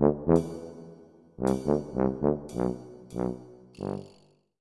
Mm-hmm.